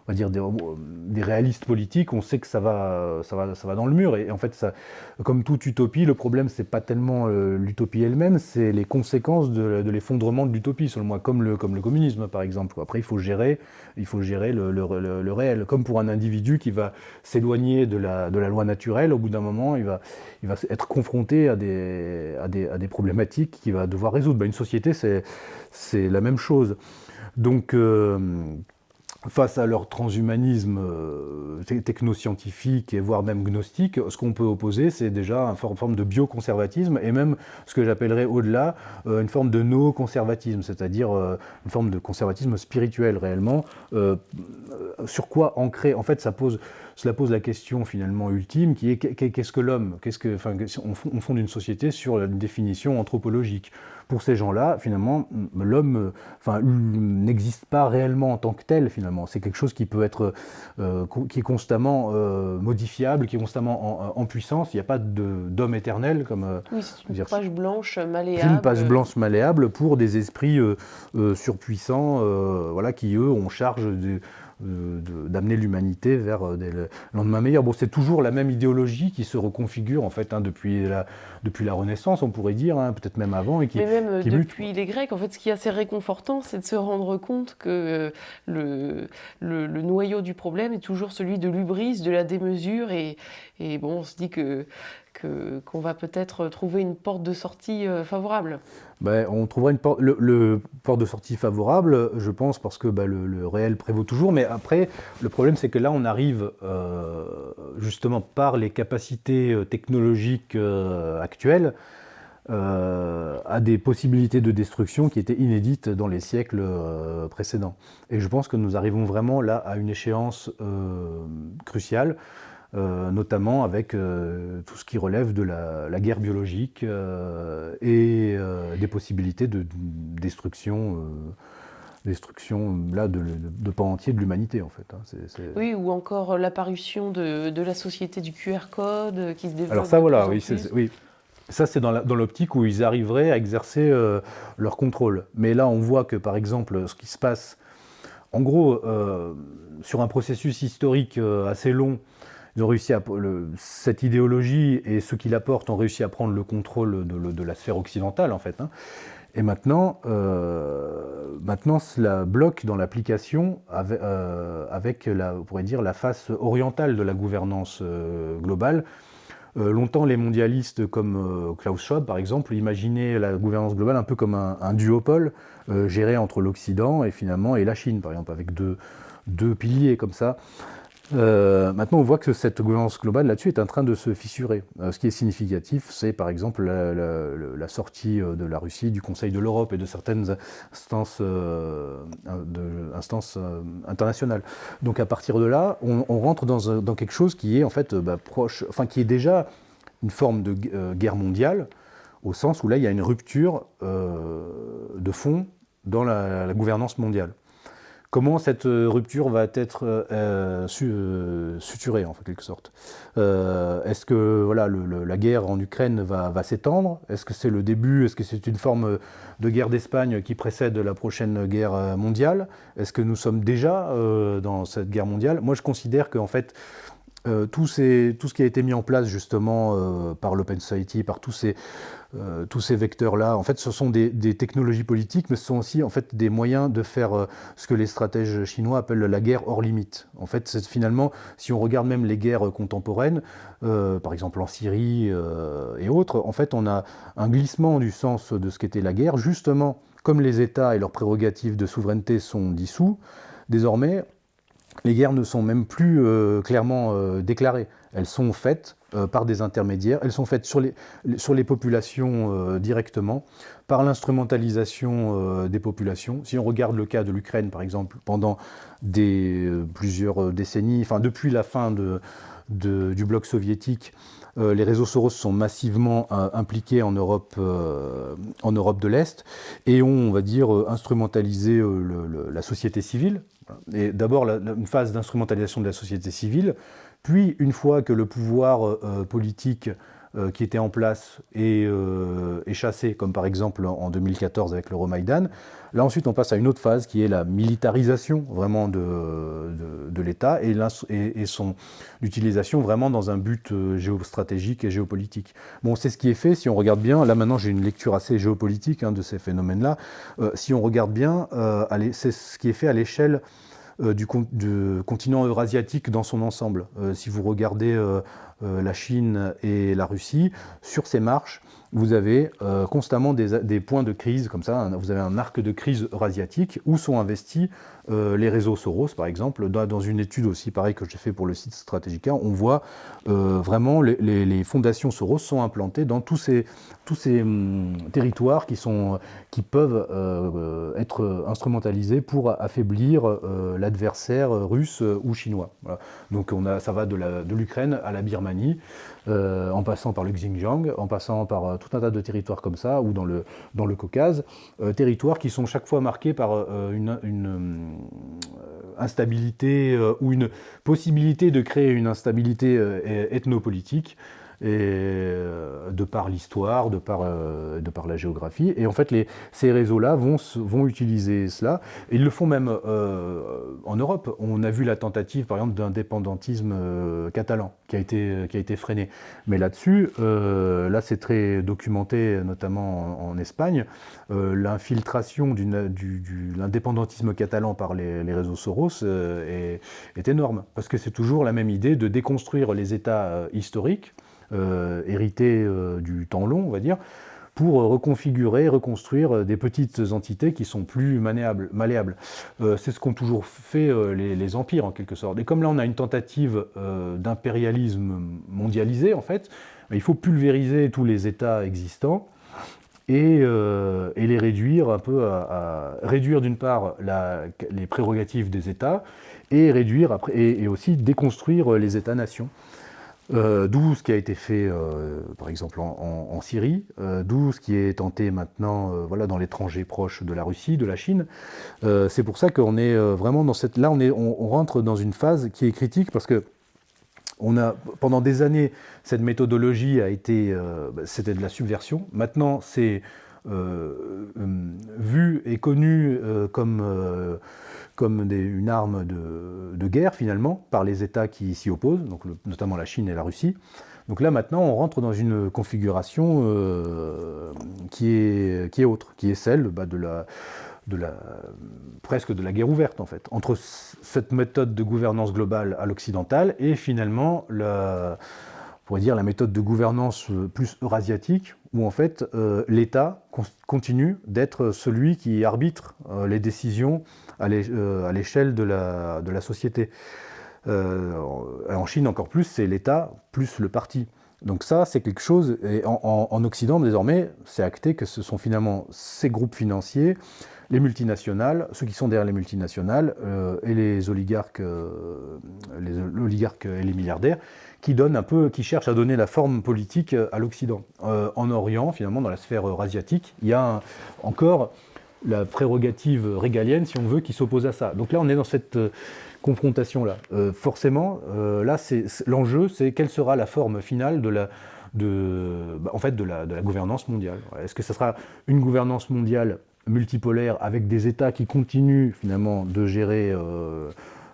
on va dire, des, réalistes politiques, on sait que ça va, ça, va, ça va dans le mur. Et, en fait, comme toute utopie, le problème, c'est pas tellement euh, l'utopie elle-même, c'est les conséquences de, l'effondrement de l'utopie, selon moi, comme le, comme le communisme, par exemple. Après, il faut gérer, il faut gérer le, le, réel. Comme pour un individu qui va s'éloigner de la, de la loi naturelle, au bout d'un moment, il va, il va être confronté à des, à des, à des problématiques qu'il va devoir résoudre. Ben, une société, c'est la même chose. Donc, euh, face à leur transhumanisme euh, technoscientifique et voire même gnostique, ce qu'on peut opposer, c'est déjà une forme de bioconservatisme et même ce que j'appellerais au-delà euh, une forme de no-conservatisme, c'est-à-dire euh, une forme de conservatisme spirituel réellement. sur quoi ancrer En fait, ça pose, cela pose la question finalement ultime qui est qu'est-ce que l'homme? Qu'est-ce que, enfin, on fonde une société sur une définition anthropologique pour ces gens-là, finalement, l'homme enfin, n'existe pas réellement en tant que tel, finalement. C'est quelque chose qui peut être, euh, qui est constamment euh, modifiable, qui est constamment en, puissance. Il n'y a pas d'homme éternel, comme... Euh, oui, c'est une page blanche malléable. Une page blanche malléable pour des esprits surpuissants, voilà, qui, eux, ont charge de d'amener l'humanité vers euh, des lendemains meilleurs. Bon, c'est toujours la même idéologie qui se reconfigure en fait hein, depuis, la, depuis la Renaissance, on pourrait dire, hein, peut-être même avant. Et qui, Mais même depuis les Grecs, en fait, ce qui est assez réconfortant, c'est de se rendre compte que euh, le, le, noyau du problème est toujours celui de l'ubris, de la démesure, et, et bon, on se dit que qu'on va peut-être trouver une porte de sortie euh, favorable. Ben, on trouvera une porte, le, porte de sortie favorable, je pense, parce que ben, le, réel prévaut toujours. Mais après, le problème, c'est que là, on arrive euh, justement par les capacités euh, technologiques actuelles à des possibilités de destruction qui étaient inédites dans les siècles précédents. Et je pense que nous arrivons vraiment là à une échéance cruciale. Euh, notamment avec euh, tout ce qui relève de la, guerre biologique euh, et des possibilités de, destruction destruction là, de, de, pans entiers de l'humanité en fait. Hein. Oui, ou encore l'apparition de, la société du QR code qui se développe. Alors ça voilà, oui, oui, ça c'est dans l'optique où ils arriveraient à exercer leur contrôle. Mais là on voit que par exemple ce qui se passe, en gros, sur un processus historique assez long, cette idéologie et ceux qui la portent ont réussi à prendre le contrôle de, la sphère occidentale en fait. Hein. Et maintenant, euh, maintenant, cela bloque dans l'application avec, euh, on pourrait dire, la face orientale de la gouvernance euh, longtemps, les mondialistes comme Klaus Schwab, par exemple, imaginaient la gouvernance globale un peu comme un, duopole géré entre l'Occident et finalement et la Chine, par exemple, avec deux piliers comme ça. Euh, maintenant, on voit que cette gouvernance globale là-dessus est en train de se fissurer. Euh, ce qui est significatif, c'est par exemple la, sortie euh, de la Russie du Conseil de l'Europe et de certaines instances, internationales. Donc à partir de là, on, rentre dans, dans, quelque chose qui est en fait bah, proche, enfin qui est déjà une forme de guerre mondiale, au sens où là il y a une rupture de fond dans la gouvernance mondiale. Comment cette euh, rupture va être euh, euh, suturée, en quelque sorte? Est-ce que la guerre en Ukraine va, s'étendre? Est-ce que c'est le début? Est-ce que c'est une forme de guerre d'Espagne qui précède la prochaine guerre mondiale? Est-ce que nous sommes déjà dans cette guerre mondiale? Moi, je considère qu'en fait, tout, tout, ce qui a été mis en place justement par l'Open Society, par tous ces, euh, tous ces vecteurs-là, en fait, ce sont des, technologies politiques, mais ce sont aussi des moyens de faire euh, ce que les stratèges chinois appellent la guerre hors limite. En fait, finalement, si on regarde même les guerres contemporaines, euh, par exemple en Syrie et autres, en fait, on a un glissement du sens de ce qu'était la guerre, justement, comme les États et leurs prérogatives de souveraineté sont dissous. Désormais, les guerres ne sont même plus clairement déclarées. Elles sont faites par des intermédiaires, elles sont faites sur les, populations directement, par l'instrumentalisation des populations. Si on regarde le cas de l'Ukraine, par exemple, pendant plusieurs décennies, enfin depuis la fin du bloc soviétique, euh, les réseaux Soros sont massivement euh, impliqués en Europe, euh, en Europe de l'Est et ont, on va dire, instrumentalisé la société civile. Et d'abord, une phase d'instrumentalisation de la société civile, puis une fois que le pouvoir politique euh, qui était en place et, euh, chassé, comme par exemple en 2014 avec l'Euromaïdan. Là ensuite on passe à une autre phase qui est la militarisation vraiment de, l'État et, son utilisation vraiment dans un but euh, géostratégique et géopolitique. Bon c'est ce qui est fait si on regarde bien, là maintenant j'ai une lecture assez géopolitique hein, de ces phénomènes-là, si on regarde bien, c'est ce qui est fait à l'échelle du, continent eurasiatique dans son ensemble. si vous regardez euh, la Chine et la Russie, sur ces marches, vous avez euh, constamment des, points de crise comme ça, vous avez un arc de crise eurasiatique où sont investis euh, les réseaux Soros, par exemple. Dans, une étude aussi, pareil, que j'ai fait pour le site Strategica, on voit vraiment les, les, fondations Soros sont implantées dans tous ces, hum, territoires qui, peuvent être instrumentalisés pour affaiblir l'adversaire russe ou chinois. Donc on a, ça va de l'Ukraine à la Birmanie euh, en passant par le Xinjiang, en passant par euh, tout un tas de territoires comme ça, ou dans le, Caucase, euh, territoires qui sont chaque fois marqués par une, une instabilité ou une possibilité de créer une instabilité ethnopolitique et, euh, de par l'histoire, de, par, euh, de par la géographie. Et en fait, ces réseaux-là vont, vont utiliser cela. Et ils le font même euh, en Europe. On a vu la tentative, par exemple, d'indépendantisme catalan qui a été, qui a été freinée. Mais là-dessus, là, c'est très documenté, notamment en, Espagne. L'infiltration du, l'indépendantisme catalan par les, réseaux Soros est énorme. Parce que c'est toujours la même idée de déconstruire les États historiques euh, hérité euh, du temps long, on va dire, pour reconfigurer, reconstruire des petites entités qui sont plus malléables. Euh, c'est ce qu'ont toujours fait les, empires, en quelque sorte. Et comme là, on a une tentative d'impérialisme mondialisé, en fait, il faut pulvériser tous les États existants et, les réduire un peu à, réduire d'une part les prérogatives des États et réduire après, et aussi déconstruire les États-nations. Euh, d'où ce qui a été fait, euh, par exemple, en, Syrie, euh, d'où ce qui est tenté maintenant voilà, dans l'étranger proche de la Russie, de la Chine. c'est pour ça qu'on est vraiment dans cette... Là, on, est, on, rentre dans une phase qui est critique parce que on a, pendant des années, cette méthodologie a été... Bah, c'était de la subversion. Maintenant, c'est vu et connu comme comme une arme de, guerre finalement par les États qui s'y opposent, donc notamment la Chine et la Russie. Donc là maintenant on rentre dans une configuration euh, qui, est, qui est autre, qui est celle bah, de la, de la, presque de la guerre ouverte en fait, entre cette méthode de gouvernance globale à l'occidental et finalement la, pourrait dire la méthode de gouvernance plus eurasiatique, où en fait euh, l'État continue d'être celui qui arbitre euh, les décisions euh, à l'échelle de la, société. en Chine encore plus, c'est l'État plus le parti. Donc ça, c'est quelque chose, et en, Occident désormais, c'est acté que ce sont finalement ces groupes financiers, les multinationales, ceux qui sont derrière les multinationales et les oligarques, les oligarques et les milliardaires, qui donne un peu, qui cherche à donner la forme politique euh, à l'Occident. Euh, en Orient, finalement, dans la sphère eurasiatique, il y a encore la prérogative régalienne, si on veut, qui s'oppose à ça. Donc là, on est dans cette euh, confrontation-là. forcément, là, l'enjeu, c'est quelle sera la forme finale de la, bah, en fait, de la gouvernance mondiale. Est-ce que ce sera une gouvernance mondiale multipolaire avec des États qui continuent finalement de gérer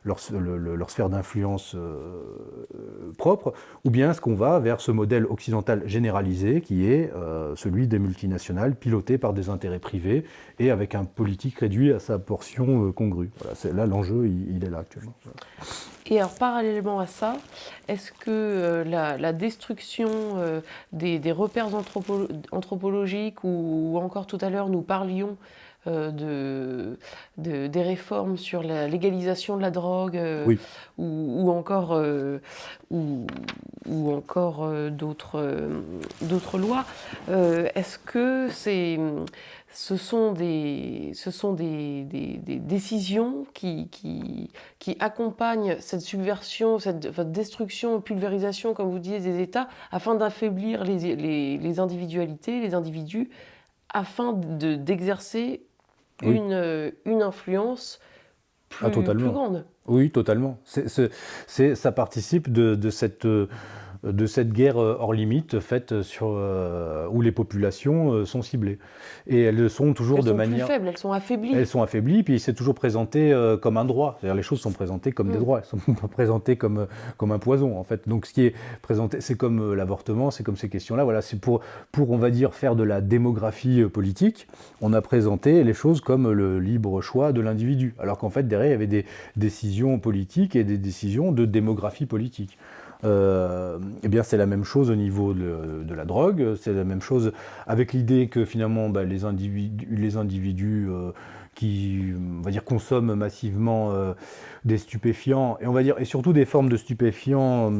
leur, sphère d'influence euh, propre, ou bien est-ce qu'on va vers ce modèle occidental généralisé qui est euh, celui des multinationales pilotées par des intérêts privés et avec un politique réduit à sa portion euh, congrue. Voilà, là l'enjeu, il, est là actuellement. Et alors parallèlement à ça, est-ce que la, destruction des, repères anthropologiques ou, encore tout à l'heure nous parlions de, des réformes sur la légalisation de la drogue ou, encore, ou, ou encore d'autres lois. Est-ce que c'est ce sont des, ce sont des, décisions qui, qui, accompagnent cette subversion, cette, destruction, pulvérisation, comme vous disiez, des États, afin d'affaiblir les, individualités, les individus, afin d'exercer une, une influence plus, ah, grande. Oui, totalement. ça participe de cette de cette guerre euh, hors limite faite sur, euh, où les populations euh, sont ciblées. Et elles sont toujours elles de sont manière... Plus faibles, elles sont affaiblies. Elles sont affaiblies, puis c'est toujours présenté comme un droit. C'est-à-dire les choses sont présentées comme des mm. droits, elles sont (laughs) pas présentées comme, comme un poison en fait. Donc ce qui est présenté, c'est comme l'avortement, c'est comme ces questions-là. Voilà, c'est pour, pour, on va dire, faire de la démographie politique, on a présenté les choses comme le libre choix de l'individu. Alors qu'en fait, derrière, il y avait des décisions politiques et des décisions de démographie politique. Euh, eh bien c'est la même chose au niveau de, la drogue, c'est la même chose avec l'idée que finalement bah, les individus, les individus euh, qui on va dire, consomment massivement euh, des stupéfiants, et on va dire, et surtout des formes de stupéfiants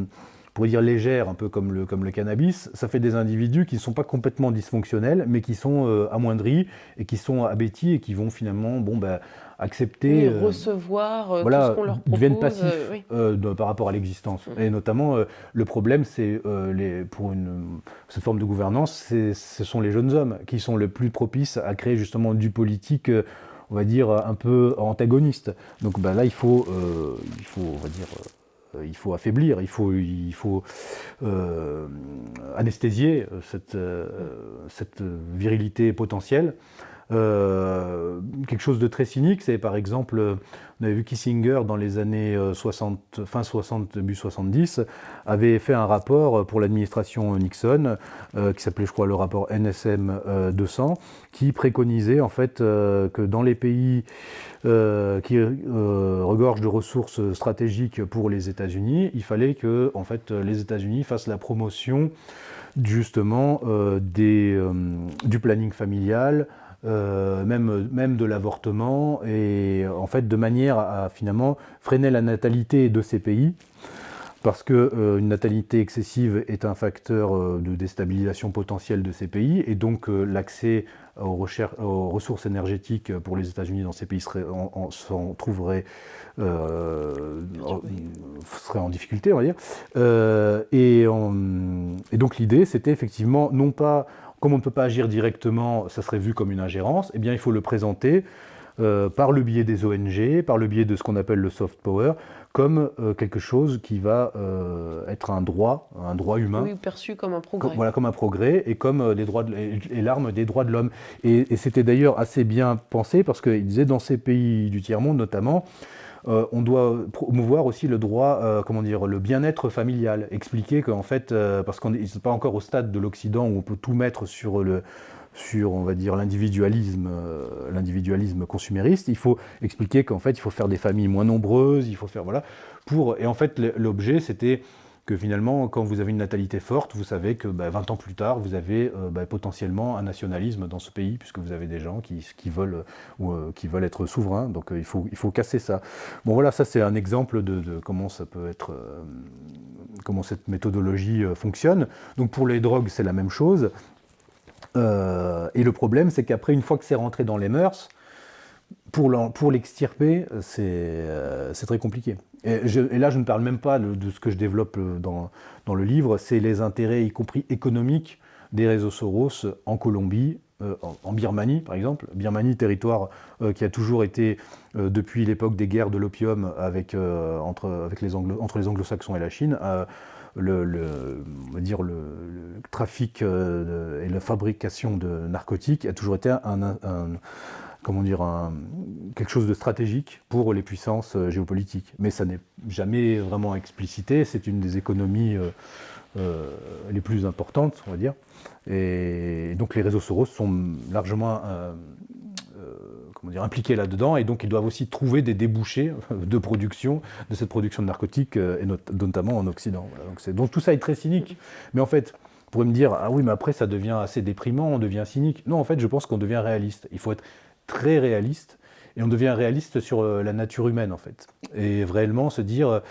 pour dire légères, un peu comme le, comme le cannabis, ça fait des individus qui ne sont pas complètement dysfonctionnels, mais qui sont amoindris et qui sont abétis et qui vont finalement bon, bah, accepter... Euh, recevoir euh, tout ce qu'on leur propose. deviennent passifs euh, par rapport à l'existence. Mm. Et notamment, le problème, c'est pour une, cette forme de gouvernance, ce sont les jeunes hommes qui sont les plus propices à créer justement du politique on va dire, un peu antagoniste. Donc ben là, il faut, il faut, on va dire, il faut affaiblir, il faut, il faut anesthésier cette, cette virilité potentielle. Euh, quelque chose de très cynique, c'est par exemple, on avait vu Kissinger dans les années 60, euh, fin 60, début 70, avait fait un rapport pour l'administration Nixon, euh, qui s'appelait je crois le rapport NSM 200, qui préconisait en fait que dans les pays qui regorgent de ressources stratégiques pour les États-Unis, il fallait que en fait les États-Unis fassent la promotion justement des, du planning familial, euh, même, même de l'avortement, et en fait de manière à, finalement freiner la natalité de ces pays, parce qu'une euh, natalité excessive est un facteur euh, de déstabilisation potentielle de ces pays, et donc l'accès aux, ressources énergétiques pour les États-Unis dans ces pays serait, en, trouverait serait en difficulté, on va dire. Et, donc l'idée, c'était effectivement non pas comme on ne peut pas agir directement, ça serait vu comme une ingérence, eh bien il faut le présenter euh, par le biais des ONG, par le biais de ce qu'on appelle le soft power, comme euh, quelque chose qui va euh, être un droit, un droit humain. Oui, perçu comme un progrès. voilà, comme un progrès et comme des droits et l'arme des droits de l'homme. Et, et c'était d'ailleurs assez bien pensé parce qu'il disait dans ces pays du tiers-monde notamment, euh, on doit promouvoir aussi le droit, euh, comment dire, le bien-être familial. Expliquer qu'en fait, euh, parce qu'on n'est pas encore au stade de l'Occident où on peut tout mettre sur le sur, on va dire, l'individualisme, l'individualisme consumériste, il faut expliquer qu'en fait, il faut faire des familles moins nombreuses, il faut faire, voilà, pour, et en fait, l'objet, c'était que finalement, quand vous avez une natalité forte, vous savez que 20 bah, ans plus tard, vous avez euh, bah, potentiellement un nationalisme dans ce pays, puisque vous avez des gens qui, veulent, ou, euh, qui veulent être souverains. Donc euh, il, faut, il faut casser ça. Bon voilà, ça c'est un exemple de, comment ça peut être, comment cette méthodologie fonctionne. Donc pour les drogues, c'est la même chose. et le problème, c'est qu'après, une fois que c'est rentré dans les mœurs, pour l'extirper, c'est très compliqué. Et, là, je ne parle même pas de, ce que je développe euh, dans, dans le livre, c'est les intérêts, y compris économiques, des réseaux Soros en Colombie, euh, en, Birmanie par exemple. Birmanie, territoire euh, qui a toujours été, depuis l'époque des guerres de l'opium avec, entre, avec les Anglo entre les anglo-saxons et la Chine, le, le, on va dire le, trafic et la fabrication de narcotiques a toujours été un comment dire, quelque chose de stratégique pour les puissances euh, géopolitiques. Mais ça n'est jamais vraiment explicité, c'est une des économies euh, euh, les plus importantes, on va dire. Et donc les réseaux Soros sont largement comment dire, impliqués là-dedans, et donc ils doivent aussi trouver des débouchés de production, de cette production de narcotiques, et notamment en Occident. donc, tout ça est très cynique. Mais en fait, vous pourriez me dire, ah oui, mais après ça devient assez déprimant, on devient cynique. Non, en fait, je pense qu'on devient réaliste. Il faut être très réaliste et on devient réaliste sur la nature humaine en fait. Et réellement se dire,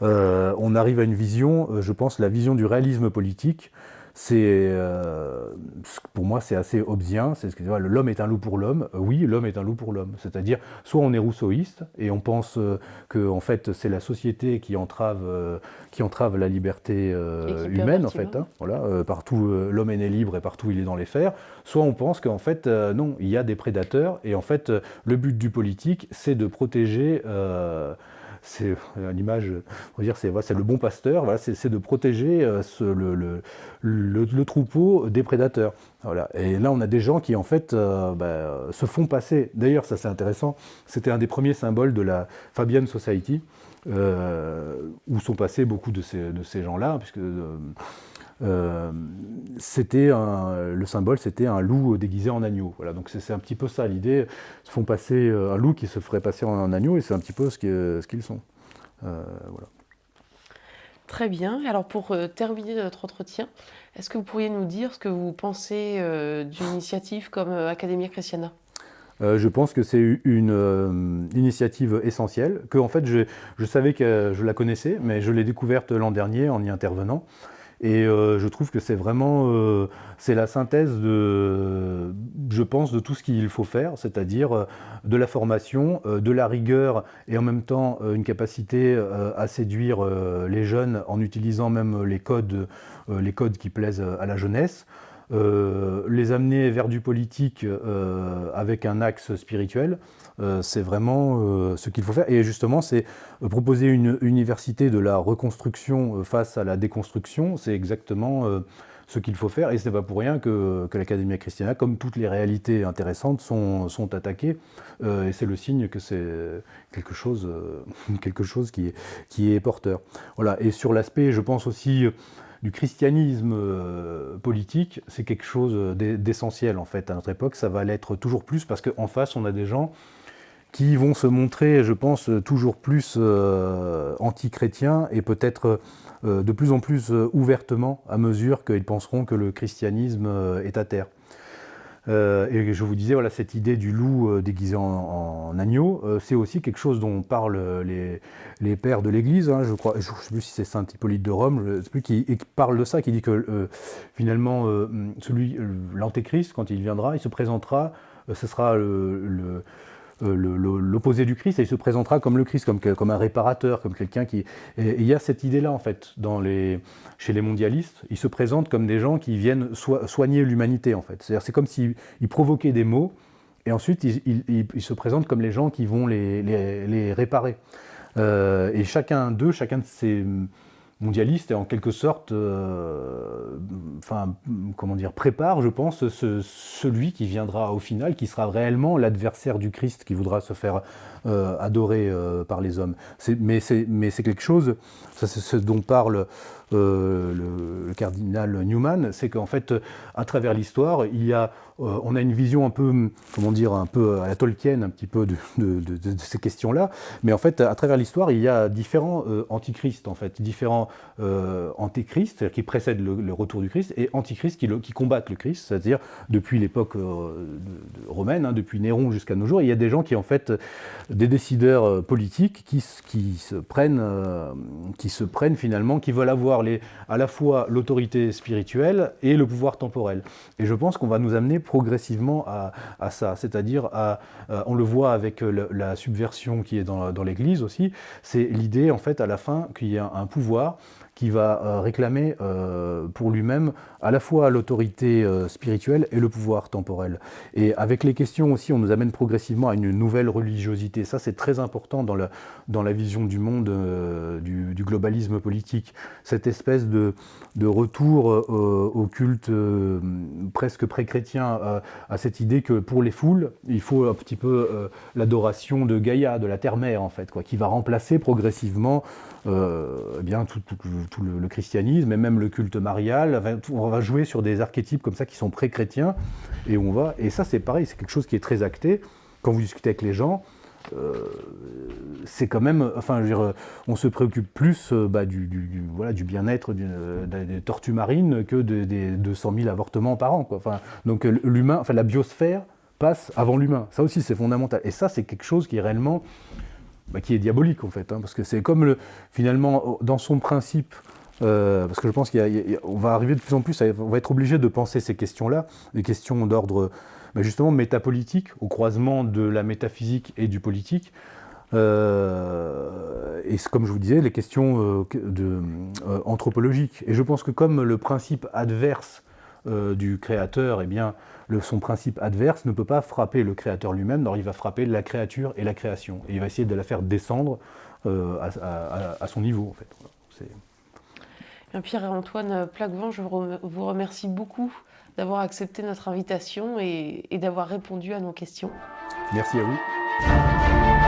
on arrive à une vision, je pense, la vision du réalisme politique, c'est euh, pour moi c'est assez obsien. C'est ce que l'homme est un loup pour l'homme. Euh, oui, l'homme est un loup pour l'homme. C'est-à-dire soit on est rousseauiste et on pense euh, que en fait c'est la société qui entrave qui entrave la liberté humaine en fait. Hein. voilà, partout l'homme est né libre et partout il est dans les fers. Soit on pense qu'en fait non, il y a des prédateurs et en fait le but du politique c'est de protéger c'est l'image, on va dire, c'est le bon pasteur, c'est de protéger euh, le, troupeau des prédateurs. Voilà. Et là, on a des gens qui, en fait, euh, bah, se font passer. D'ailleurs, ça c'est intéressant, c'était un des premiers symboles de la Fabian Society, euh, où sont passés beaucoup de ces, gens-là, puisque euh, c'était le symbole, c'était un loup déguisé en agneau. Voilà, donc c'est un petit peu ça l'idée. Ils font passer euh, un loup qui se ferait passer en, agneau, et c'est un petit peu ce qu'ils sont. Euh, voilà. Très bien. Alors pour terminer notre entretien, est-ce que vous pourriez nous dire ce que vous pensez d'une initiative comme Academia Christiana? Je pense que c'est une initiative essentielle, que en fait je, je, savais que je la connaissais, mais je l'ai découverte l'an dernier en y intervenant. Et euh, je trouve que c'est vraiment euh, c'est la synthèse de, je pense, de tout ce qu'il faut faire, c'est-à-dire euh, de la formation, de la rigueur et en même temps une capacité à séduire les jeunes en utilisant même les codes, les codes qui plaisent à la jeunesse. Les amener vers du politique avec un axe spirituel, c'est vraiment ce qu'il faut faire. Et justement, c'est proposer une université de la reconstruction face à la déconstruction, c'est exactement ce qu'il faut faire. Et ce n'est pas pour rien que, que l'Académie Christiana, comme toutes les réalités intéressantes, sont, attaquées. et c'est le signe que c'est quelque chose, (laughs) quelque chose qui, est, porteur. Voilà. Et sur l'aspect, je pense aussi du christianisme euh, politique, c'est quelque chose d'essentiel en fait à notre époque. Ça va l'être toujours plus parce qu'en face, on a des gens qui vont se montrer, je pense, toujours plus euh, anti-chrétiens et peut-être euh, de plus en plus ouvertement à mesure qu'ils penseront que le christianisme est à terre. Euh, et je vous disais, voilà, cette idée du loup euh, déguisé en, agneau, euh, c'est aussi quelque chose dont parlent les, pères de l'Église. Hein, je ne sais plus si c'est Saint Hippolyte de Rome, je sais plus, qui, parle de ça, qui dit que finalement, celui, l'antéchrist, quand il viendra, il se présentera, ce sera le euh, l'opposé du Christ et il se présentera comme le Christ, comme, un réparateur, comme quelqu'un qui... Et, il y a cette idée-là, en fait, chez les mondialistes. Ils se présentent comme des gens qui viennent soigner l'humanité, en fait. C'est-à-dire c'est comme s'ils provoquaient des maux et ensuite ils, se présentent comme les gens qui vont les, les, réparer. Euh, et chacun d'eux, chacun de ces mondialiste et en quelque sorte, euh, enfin, comment dire, prépare, je pense, celui qui viendra au final, qui sera réellement l'adversaire du Christ, qui voudra se faire euh, adorer euh, par les hommes. Mais c'est quelque chose, c'est ce dont parle le, cardinal Newman, c'est qu'en fait, à travers l'histoire, il y a, on a une vision un peu, comment dire, un peu à la Tolkien, un petit peu de, ces questions-là. Mais en fait, à travers l'histoire, il y a différents antichrists, en fait, différents antéchrists, qui précèdent le, retour du Christ, et antichrists qui, qui combattent le Christ, c'est-à-dire depuis l'époque romaine, hein, depuis Néron jusqu'à nos jours, il y a des gens qui, en fait, des décideurs euh, politiques qui, qui, se prennent, euh, qui se prennent finalement, qui veulent avoir les, à la fois l'autorité spirituelle et le pouvoir temporel. Et je pense qu'on va nous amener progressivement à, à ça, c'est-à-dire, à, euh, on le voit avec la subversion qui est dans, dans l'Église aussi, c'est l'idée en fait à la fin qu'il y a un pouvoir qui va euh, réclamer euh, pour lui-même à la fois l'autorité euh, spirituelle et le pouvoir temporel. Et avec les questions aussi, on nous amène progressivement à une nouvelle religiosité. Ça, c'est très important dans la, dans la vision du monde du, globalisme politique. Cette espèce de, de retour au culte presque pré-chrétien, à cette idée que pour les foules, il faut un petit peu l'adoration de Gaïa, de la terre-mère, en fait, quoi, qui va remplacer progressivement eh bien, tout, le, christianisme et même le culte marial. On va jouer sur des archétypes comme ça qui sont pré-chrétiens et. Et ça, c'est pareil, c'est quelque chose qui est très acté. Quand vous discutez avec les gens, euh, c'est quand même, enfin, on se préoccupe plus euh, bah, du, bien-être des tortues marines que des 200 000 avortements par an. Enfin, donc l'humain, enfin la biosphère passe avant l'humain. Ça aussi, c'est fondamental. Et ça, c'est quelque chose qui est réellement, bah, qui est diabolique en fait, hein, parce que c'est comme le, finalement, dans son principe, euh, parce que je pense qu'on va arriver de plus en plus, on va être obligé de penser ces questions-là, des questions d'ordre bah, justement métapolitique, au croisement de la métaphysique et du politique. Euh, et comme je vous disais, les questions euh, anthropologiques. Et je pense que comme le principe adverse du créateur, eh bien, son principe adverse ne peut pas frapper le créateur lui-même, il va frapper la créature et la création. Et il va essayer de la faire descendre à, son niveau, en fait. Pierre-Antoine Plaquevent, je vous remercie beaucoup d'avoir accepté notre invitation et, et d'avoir répondu à nos questions. Merci à vous.